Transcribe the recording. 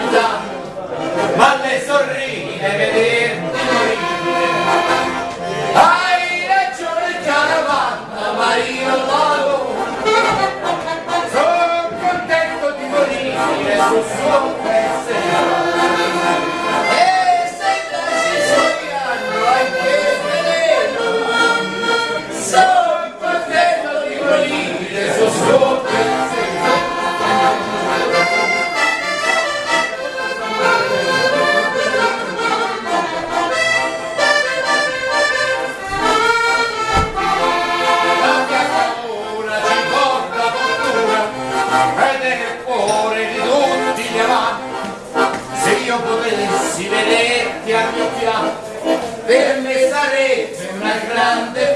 vita ma le sorride vederti morire hai ragione caravanna ma io non vado. Sono contento di morire sul suo pensiero. vecchia mia per me sarebbe una grande